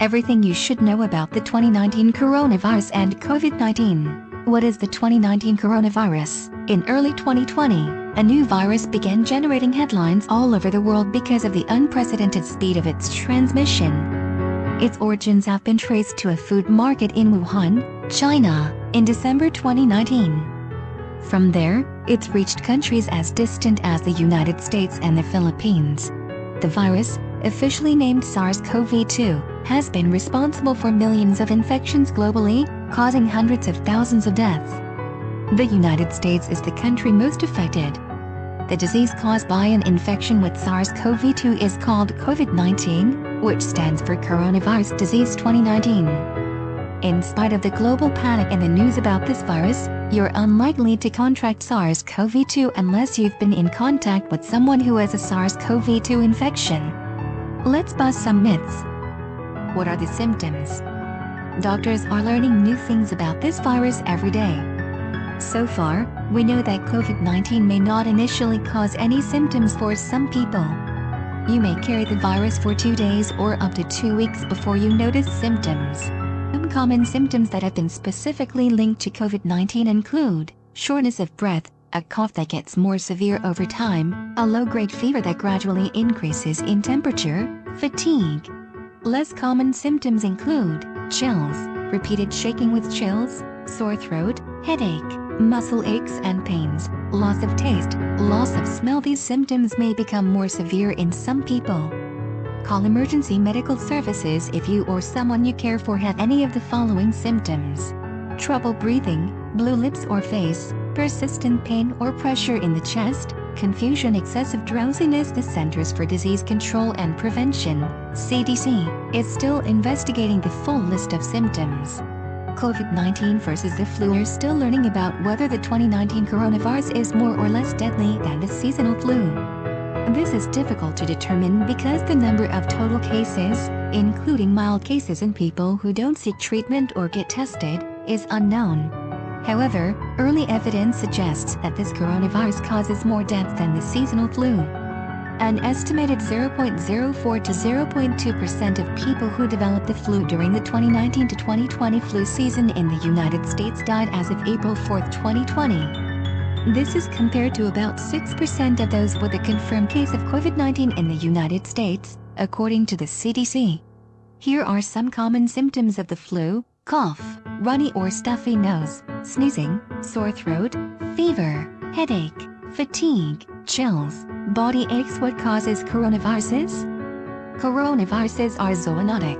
Everything you should know about the 2019 coronavirus and COVID-19. What is the 2019 coronavirus? In early 2020, a new virus began generating headlines all over the world because of the unprecedented speed of its transmission. Its origins have been traced to a food market in Wuhan, China, in December 2019. From there, it's reached countries as distant as the United States and the Philippines. The virus, officially named SARS-CoV-2, has been responsible for millions of infections globally, causing hundreds of thousands of deaths. The United States is the country most affected. The disease caused by an infection with SARS-CoV-2 is called COVID-19, which stands for Coronavirus Disease 2019. In spite of the global panic and the news about this virus, you're unlikely to contract SARS-CoV-2 unless you've been in contact with someone who has a SARS-CoV-2 infection. Let's bust some myths. What are the symptoms? Doctors are learning new things about this virus every day. So far, we know that COVID-19 may not initially cause any symptoms for some people. You may carry the virus for two days or up to two weeks before you notice symptoms. Some common symptoms that have been specifically linked to COVID-19 include shortness of breath, a cough that gets more severe over time, a low-grade fever that gradually increases in temperature, fatigue. Less common symptoms include chills, repeated shaking with chills, sore throat, headache, muscle aches and pains, loss of taste, loss of smell. These symptoms may become more severe in some people. Call emergency medical services if you or someone you care for have any of the following symptoms. Trouble breathing, blue lips or face, persistent pain or pressure in the chest, confusion excessive drowsiness The Centers for Disease Control and Prevention, CDC, is still investigating the full list of symptoms. COVID-19 versus the flu are still learning about whether the 2019 coronavirus is more or less deadly than the seasonal flu. This is difficult to determine because the number of total cases, including mild cases in people who don't seek treatment or get tested, is unknown. However, early evidence suggests that this coronavirus causes more deaths than the seasonal flu. An estimated 0.04 to 0.2% of people who developed the flu during the 2019 to 2020 flu season in the United States died as of April 4, 2020. This is compared to about 6% of those with a confirmed case of COVID-19 in the United States, according to the CDC. Here are some common symptoms of the flu, cough, runny or stuffy nose, sneezing, sore throat, fever, headache, fatigue, chills, body aches What causes coronaviruses? Coronaviruses are zoonotic.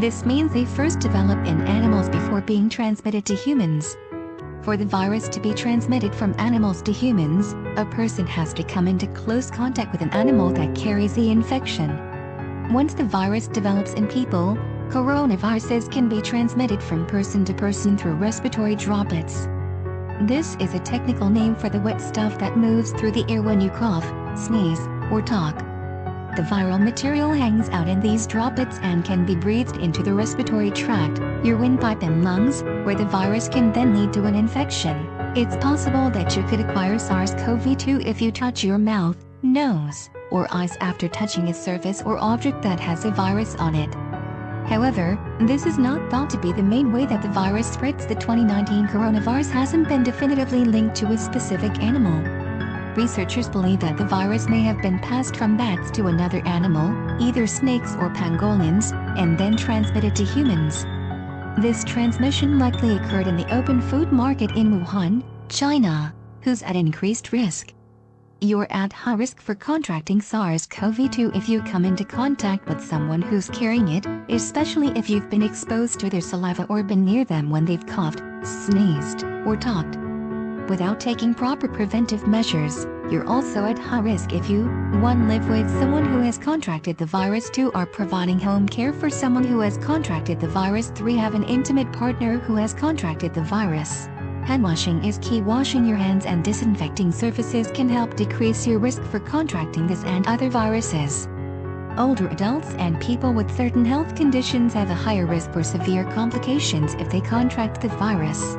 This means they first develop in animals before being transmitted to humans. For the virus to be transmitted from animals to humans, a person has to come into close contact with an animal that carries the infection. Once the virus develops in people, coronaviruses can be transmitted from person to person through respiratory droplets. This is a technical name for the wet stuff that moves through the air when you cough, sneeze, or talk. The viral material hangs out in these droplets and can be breathed into the respiratory tract, your windpipe and lungs, where the virus can then lead to an infection. It's possible that you could acquire SARS-CoV-2 if you touch your mouth, nose, or eyes after touching a surface or object that has a virus on it. However, this is not thought to be the main way that the virus spreads. The 2019 coronavirus hasn't been definitively linked to a specific animal. Researchers believe that the virus may have been passed from bats to another animal, either snakes or pangolins, and then transmitted to humans. This transmission likely occurred in the open food market in Wuhan, China, who's at increased risk. You're at high risk for contracting SARS-CoV-2 if you come into contact with someone who's carrying it, especially if you've been exposed to their saliva or been near them when they've coughed, sneezed, or talked without taking proper preventive measures, you're also at high risk if you 1. Live with someone who has contracted the virus 2. Are providing home care for someone who has contracted the virus 3. Have an intimate partner who has contracted the virus. Hand washing is key. Washing your hands and disinfecting surfaces can help decrease your risk for contracting this and other viruses. Older adults and people with certain health conditions have a higher risk for severe complications if they contract the virus.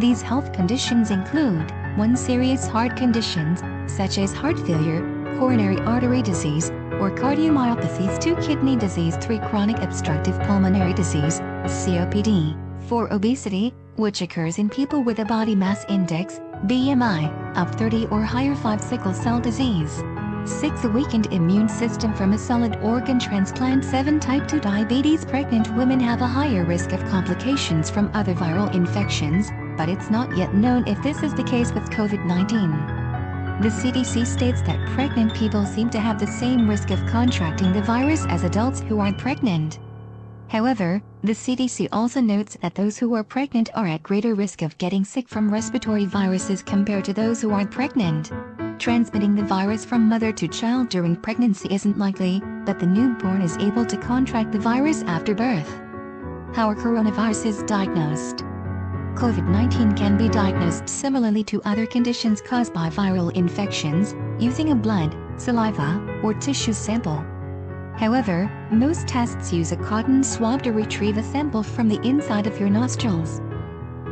These health conditions include 1. Serious heart conditions, such as heart failure, coronary artery disease, or cardiomyopathies 2 kidney disease 3 chronic obstructive pulmonary disease, COPD, 4 obesity, which occurs in people with a body mass index, BMI, of 30 or higher 5 sickle cell disease. 6. A weakened immune system from a solid organ transplant 7. Type 2 diabetes Pregnant women have a higher risk of complications from other viral infections, but it's not yet known if this is the case with COVID-19. The CDC states that pregnant people seem to have the same risk of contracting the virus as adults who aren't pregnant. However, the CDC also notes that those who are pregnant are at greater risk of getting sick from respiratory viruses compared to those who aren't pregnant. Transmitting the virus from mother to child during pregnancy isn't likely, but the newborn is able to contract the virus after birth. How a coronavirus is diagnosed. COVID-19 can be diagnosed similarly to other conditions caused by viral infections, using a blood, saliva, or tissue sample. However, most tests use a cotton swab to retrieve a sample from the inside of your nostrils.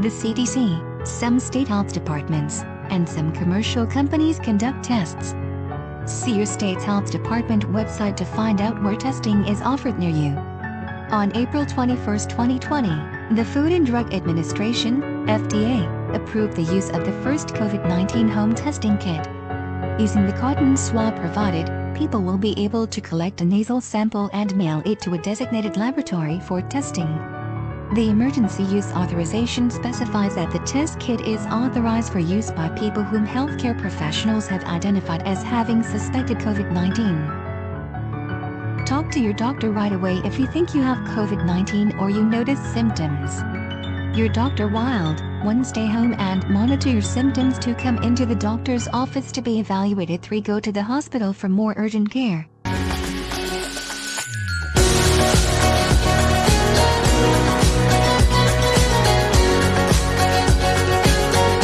The CDC, some state health departments, and some commercial companies conduct tests. See your state's health department website to find out where testing is offered near you. On April 21, 2020, the Food and Drug Administration, FDA, approved the use of the first COVID-19 home testing kit. Using the cotton swab provided, people will be able to collect a nasal sample and mail it to a designated laboratory for testing. The emergency use authorization specifies that the test kit is authorized for use by people whom healthcare professionals have identified as having suspected COVID-19. Talk to your doctor right away if you think you have COVID-19 or you notice symptoms. Your doctor wild, one stay home and monitor your symptoms to come into the doctor's office to be evaluated 3 go to the hospital for more urgent care.